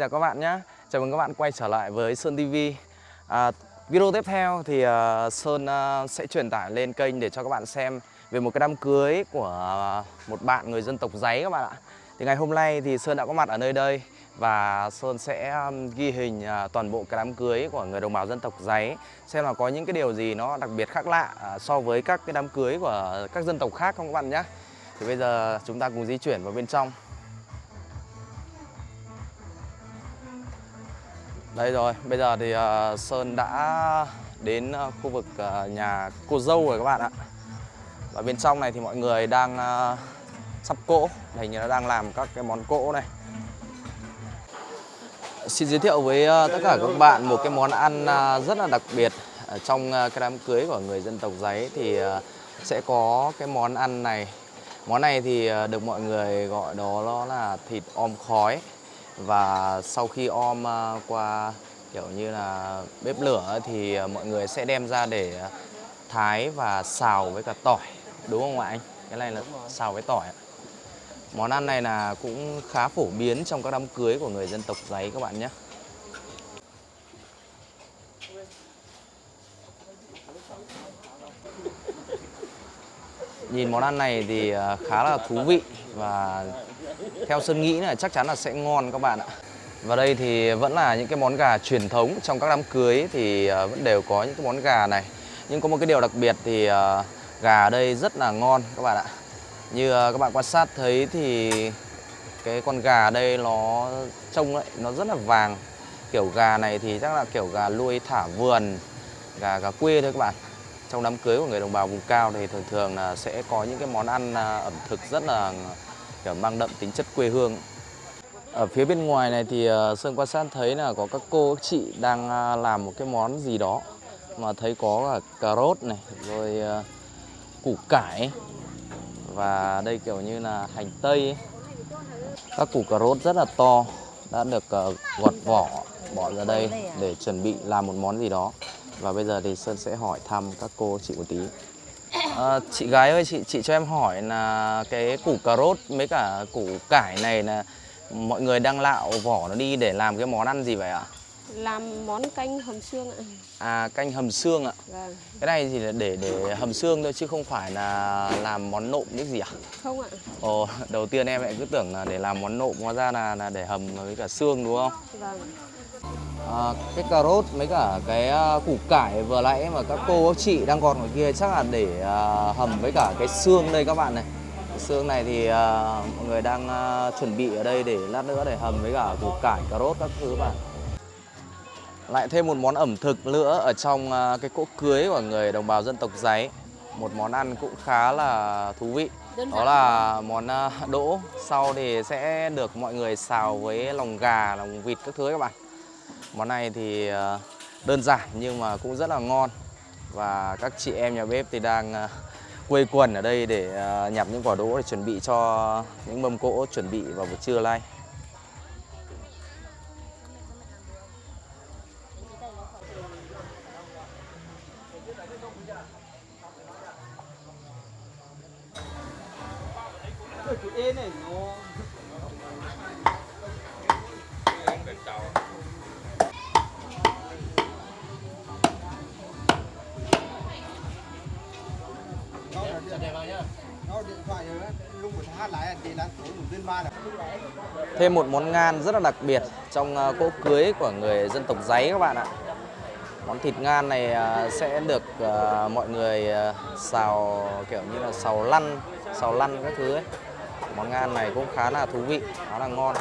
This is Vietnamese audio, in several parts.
Chào các bạn nhé. Chào mừng các bạn quay trở lại với Sơn TV. À, video tiếp theo thì uh, Sơn uh, sẽ truyền tải lên kênh để cho các bạn xem về một cái đám cưới của một bạn người dân tộc giấy các bạn ạ. Thì ngày hôm nay thì Sơn đã có mặt ở nơi đây và Sơn sẽ um, ghi hình uh, toàn bộ cái đám cưới của người đồng bào dân tộc giấy xem là có những cái điều gì nó đặc biệt khác lạ uh, so với các cái đám cưới của các dân tộc khác không các bạn nhé. Thì bây giờ chúng ta cùng di chuyển vào bên trong. Đây rồi, bây giờ thì uh, Sơn đã đến uh, khu vực uh, nhà cô dâu rồi các bạn ạ. Và bên trong này thì mọi người đang uh, sắp cỗ, hình như nó đang làm các cái món cỗ này. Xin giới thiệu với uh, tất cả các bạn một cái món ăn uh, rất là đặc biệt. Ở Trong uh, cái đám cưới của người dân tộc giấy thì uh, sẽ có cái món ăn này. Món này thì uh, được mọi người gọi đó đó là thịt om khói và sau khi om à, qua kiểu như là bếp lửa thì à, mọi người sẽ đem ra để thái và xào với cả tỏi. Đúng không ạ anh? Cái này là xào với tỏi món ăn này là cũng khá phổ biến trong các đám cưới của người dân tộc giấy các bạn nhé. Nhìn món ăn này thì à, khá là thú vị và theo Sơn nghĩ là chắc chắn là sẽ ngon các bạn ạ. Và đây thì vẫn là những cái món gà truyền thống trong các đám cưới thì ờ, vẫn đều có những cái món gà này. Nhưng có một cái điều đặc biệt thì ờ, gà ở đây rất là ngon các bạn ạ. Như ờ, các bạn quan sát thấy thì cái con gà ở đây nó trông ấy, nó rất là vàng. Kiểu gà này thì chắc là kiểu gà nuôi thả vườn, gà gà quê thôi các bạn trong đám cưới của người đồng bào vùng cao thì thường thường là sẽ có những cái món ăn à, ẩm thực rất là, kiểu, mang đậm tính chất quê hương. Ở phía bên ngoài này thì à, Sơn quan sát thấy là có các cô, các chị đang à, làm một cái món gì đó mà thấy có cả cà rốt này, rồi củ cải và đây kiểu như là hành tây ấy. các củ cà rốt rất là to đã được gọt vỏ, bỏ ra đây để chuẩn bị làm một món gì đó và bây giờ thì Sơn sẽ hỏi thăm các cô chị một tí à, Chị gái ơi, chị chị cho em hỏi là cái củ cà rốt mấy cả củ cải này là mọi người đang lạo vỏ nó đi để làm cái món ăn gì vậy ạ? Làm món canh hầm xương ạ À canh hầm xương ạ Vâng Cái này thì là để để hầm xương thôi chứ không phải là làm món nộm cái gì ạ? Không ạ Ồ, đầu tiên em lại cứ tưởng là để làm món nộm hóa ra là, là để hầm với cả xương đúng không? Vâng à, cái cà rốt mấy cả cái uh, củ cải vừa nãy mà các cô các chị đang còn ở kia chắc là để uh, hầm với cả cái xương đây các bạn này. Cái xương này thì uh, mọi người đang uh, chuẩn bị ở đây để lát nữa để hầm với cả củ cải cà rốt các thứ bạn. Lại thêm một món ẩm thực nữa ở trong uh, cái cỗ cưới của người đồng bào dân tộc giấy một món ăn cũng khá là thú vị. Đó là món đỗ. Sau thì sẽ được mọi người xào với lòng gà lòng vịt các thứ các bạn Món này thì ờ, đơn giản nhưng mà cũng rất là ngon. Và các chị em nhà bếp thì đang ờ, quây quần ở đây để ờ, nhặt những quả đỗ để chuẩn bị cho những mâm cỗ chuẩn bị vào buổi trưa nay này nó Thêm một món ngan rất là đặc biệt trong ờ, cỗ cưới của người dân tộc giấy các bạn ạ. Món thịt ngan này ờ, sẽ được ờ, mọi người xào kiểu như là xào lăn, xào lăn các thứ ấy. Món ngan này cũng khá là thú vị, khá là ngon.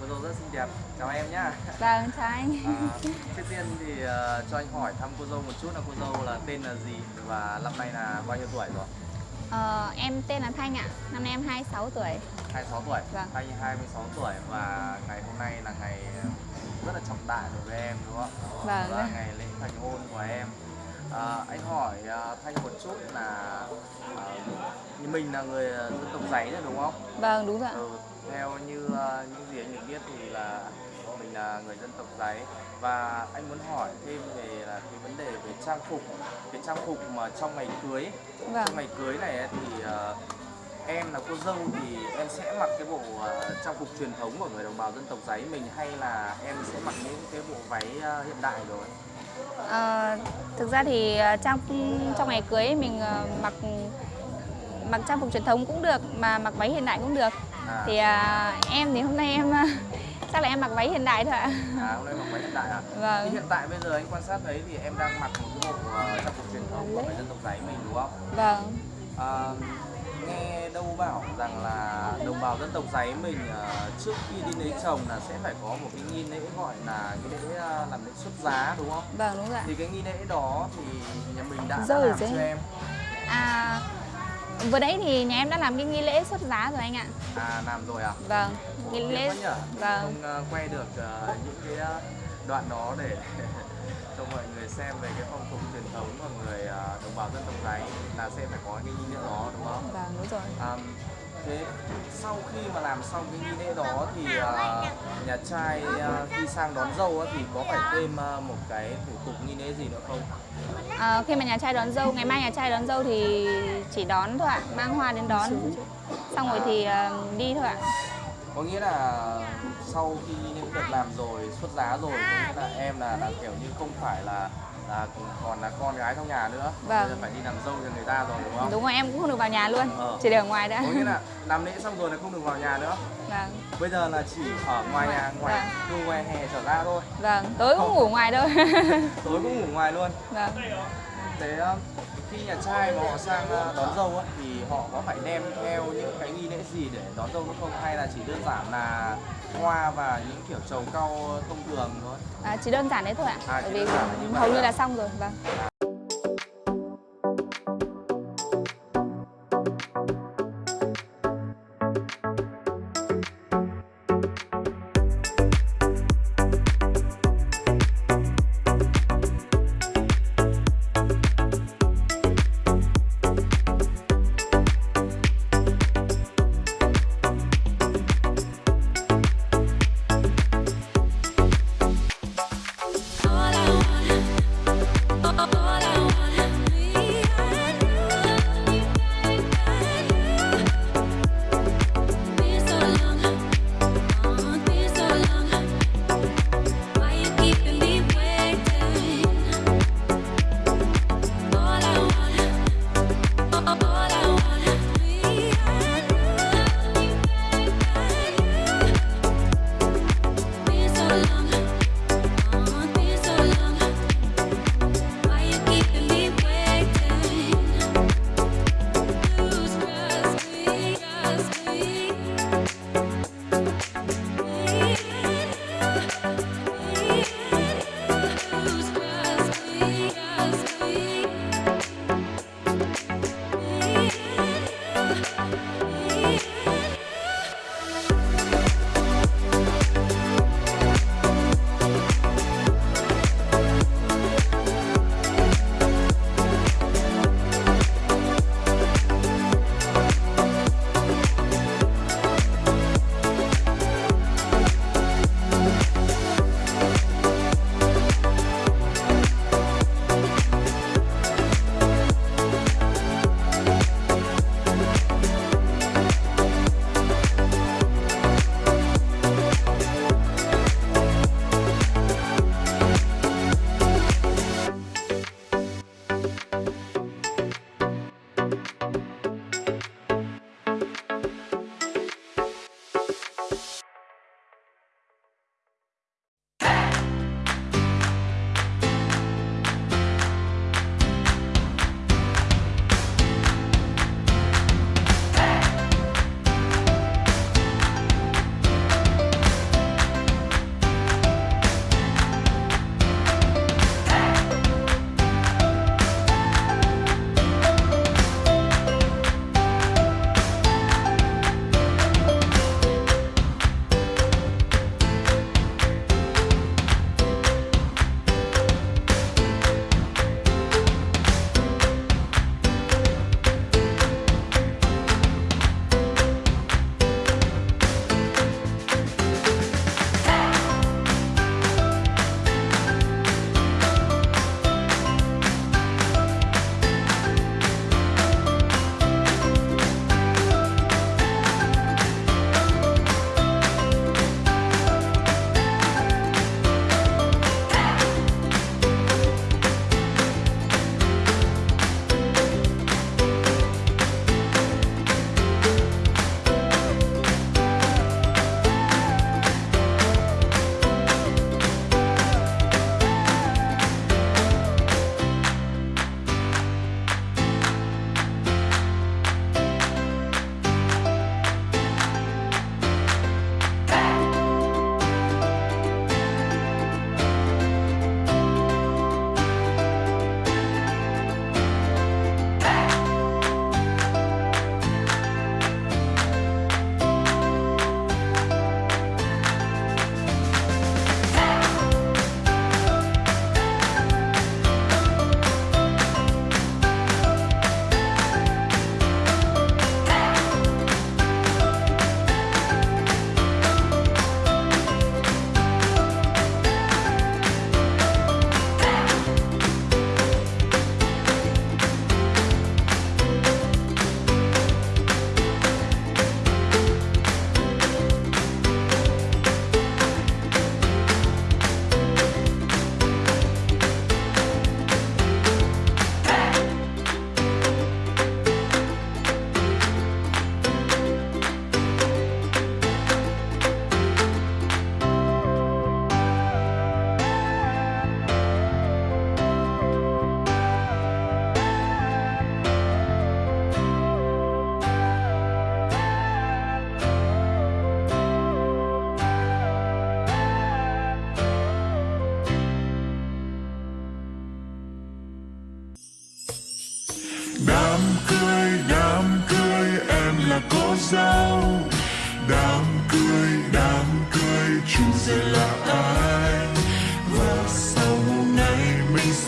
Cô dâu rất xinh đẹp, chào em nhá. Vâng, chào anh. À, Trước tiên thì uh, cho anh hỏi thăm cô dâu một chút là cô dâu là tên là gì và năm nay là bao nhiêu tuổi rồi? Ờ, em tên là Thanh ạ, năm nay em 26 tuổi. 26 tuổi, vâng. Thanh 26 tuổi và ngày hôm nay là ngày rất là trọng đại đối với em đúng không? Vâng. Là ngày lễ thành hôn của em. À, Anh hỏi uh, Thanh một chút là uh, mình là người dân tộc giấy đấy đúng không? Vâng, đúng rồi ừ, Theo như uh, những gì anh được biết thì là mình là người dân tộc giấy và anh muốn hỏi thêm về là cái vấn đề về trang phục cái trang phục mà trong ngày cưới vâng. trong ngày cưới này thì uh, em là cô dâu thì em sẽ mặc cái bộ ờ, trang phục truyền thống của người đồng bào dân tộc giấy mình hay là em sẽ mặc những cái bộ váy ờ, hiện đại rồi? Ờ, thực ra thì trang trong ngày cưới mình ờ, mặc mặc trang phục truyền thống cũng được mà mặc váy hiện đại cũng được. À, Thì à, em thì hôm nay em chắc là em mặc váy hiện đại thôi ạ. à hôm nay mặc váy hiện đại à? Thì Vâng. hiện tại bây giờ anh quan sát thấy thì em đang mặc một cái bộ ờ, trang phục truyền thống của người dân tộc giấy mình đúng không? Vâng. À, nghe đâu bảo rằng là đồng bào dân tộc giấy mình ờ, trước khi đi lấy chồng là sẽ phải có một cái nghi lễ gọi là nghi lễ ờ, làm lễ xuất giá đúng không? Vâng đúng rồi ạ. Thì cái nghi lễ đó thì nhà mình đã, đã làm cho em À vừa nãy thì nhà em đã làm cái nghi lễ xuất giá rồi anh ạ. à làm rồi à? Vâng. Nghi lễ vâng. Không ờ, quay được ờ, những cái ờ, đoạn đó để cho mọi người xem về cái phong tục truyền thống của người đồng bào dân tộc giấy là sẽ phải có cái nghi lễ đó đúng không? Vâng đúng rồi. À, thế sau khi mà làm xong cái nghi lễ đó thì à, nhà trai à, khi sang đón dâu á, thì có phải thêm à, một cái thủ tục nghi lễ gì nữa không? À, khi mà nhà trai đón dâu, ngày mai nhà trai đón dâu thì chỉ đón thôi ạ, mang hoa đến đón. Xong rồi thì à, đi thôi ạ. Có nghĩa là sau khi những được làm rồi xuất giá rồi có nghĩa là em là, là kiểu như không phải là là còn là con gái trong nhà nữa Vâng. bây giờ phải đi làm dâu cho người ta rồi đúng không? Đúng rồi em cũng không được vào nhà luôn, Ờ. chỉ để ở ngoài đã. Có nghĩa là làm lễ xong rồi là không được vào nhà nữa Vâng. bây giờ là chỉ ở ngoài nhà ngoài từ ngoài hè trở ra thôi Vâng, tối cũng ngủ ngoài thôi. tối cũng ngủ ngoài luôn vâng. Thế um, khi nhà trai mà họ sang đón dâu á, thì họ có phải đem theo những cái nghi lễ gì để đón dâu nữa không hay là chỉ đơn giản là hoa và những kiểu trầu cau thông thường thôi? À, chỉ đơn giản đấy thôi ạ. À, Bởi chỉ vì hầu như à? là xong rồi. Vâng.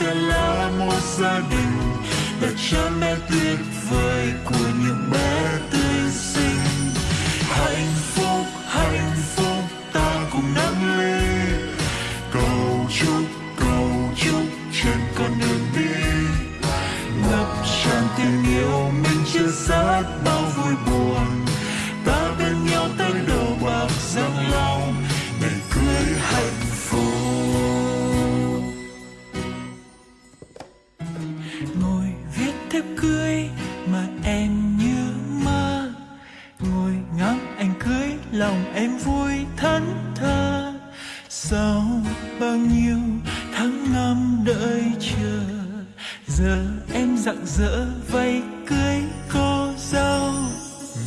Salaam wa salim Dat je met dit vijf comigo. thẫn thờ sau bao nhiêu tháng năm đợi chờ, giờ em rạng rỡ vây cưới cô dâu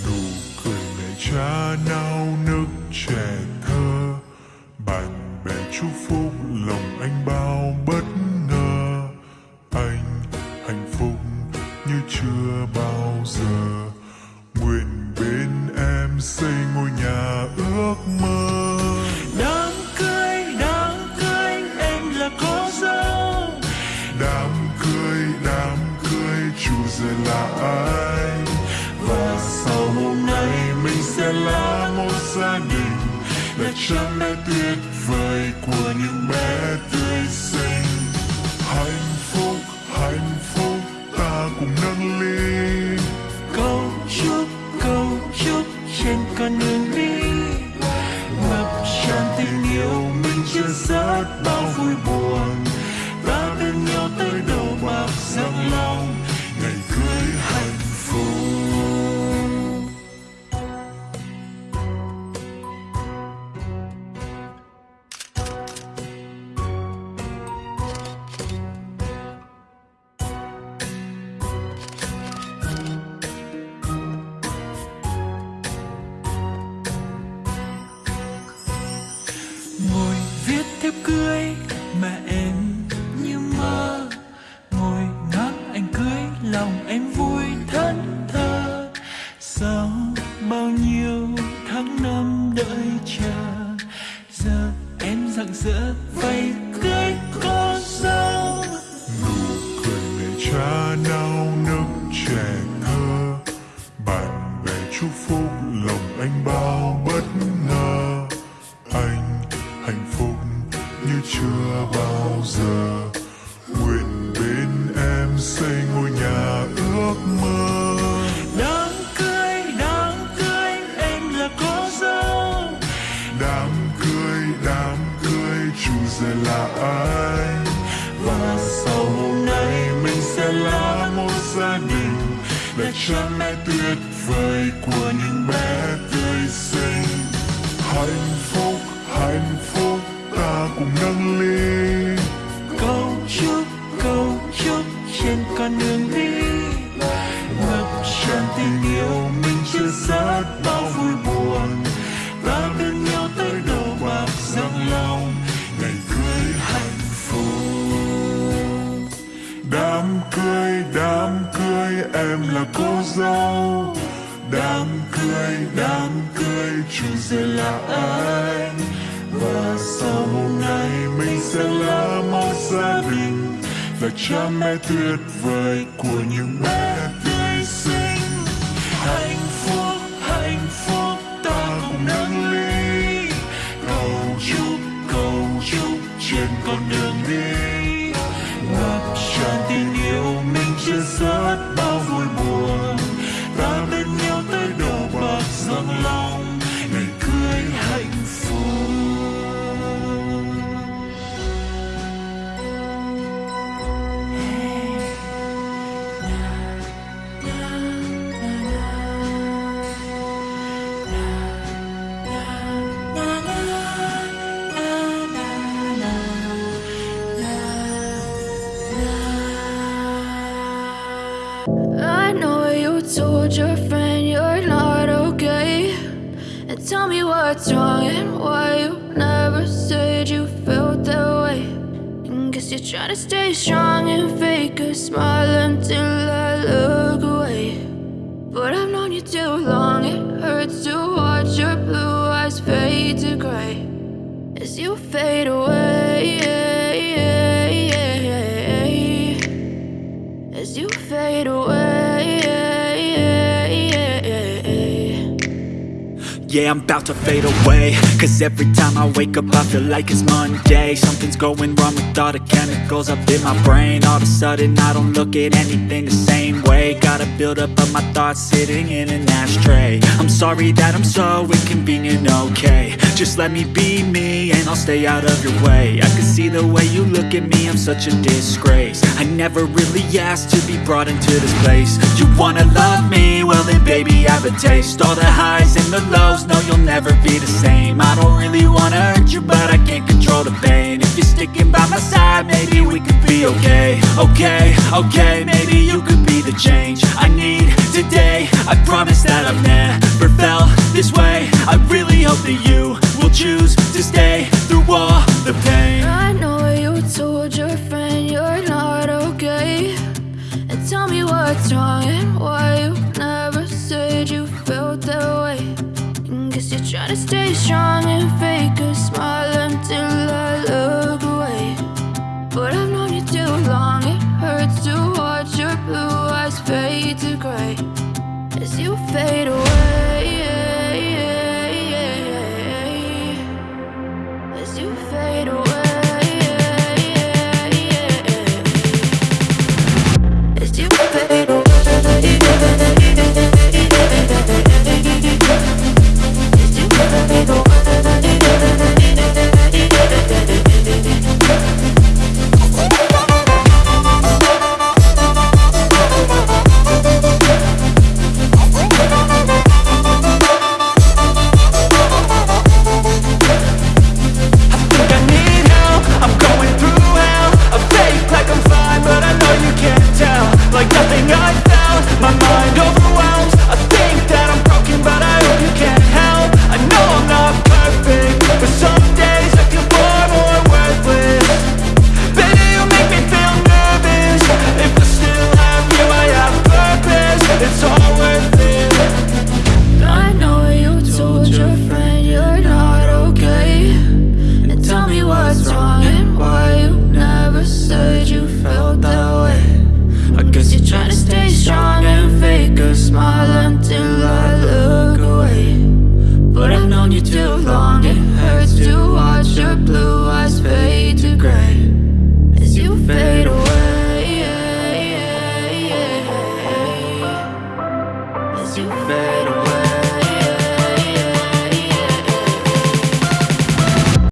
nụ cười mẹ cha nào trắng mê tuyệt vời của những bé tươi cha mẹ tuyệt vời của những bé tươi sinh hạnh phúc hạnh phúc, ta cùng nâng ly. Cầu chúc cầu chúc trên con đường đi. Ngập tràn tình yêu mình chưa sớm And tell me what's wrong and why you never said you felt that way. And guess you're trying to stay strong and fake a smile until I look away. But I've known you too long, it hurts to watch your blue eyes fade to gray. As you fade away As you fade away. Yeah, I'm about to fade away. Cause every time I wake up I feel like it's Monday. Something's going wrong with all the chemicals up in my brain. All of a sudden I don't look at anything the same way. Gotta build up of my thoughts sitting in an ashtray. I'm sorry that I'm so inconvenient, okay Just let me be me and I'll stay out of your way. I can see the way you look at me, I'm such a disgrace. I never really asked to be brought into this place. You wanna love me? Well then baby I have a taste. All the highs and the lows, no you'll never be the same. I don't really wanna hurt you but I can't control the pain. If you're sticking by my side maybe we could be okay. Okay, okay, maybe you could be the change I need today. I promise that I've never felt this way. I really hope that you choose to stay through all the pain I know you told your friend you're not okay. And tell me what's wrong and why you never said you felt that way. And guess you're trying to stay strong and fake a smile until I look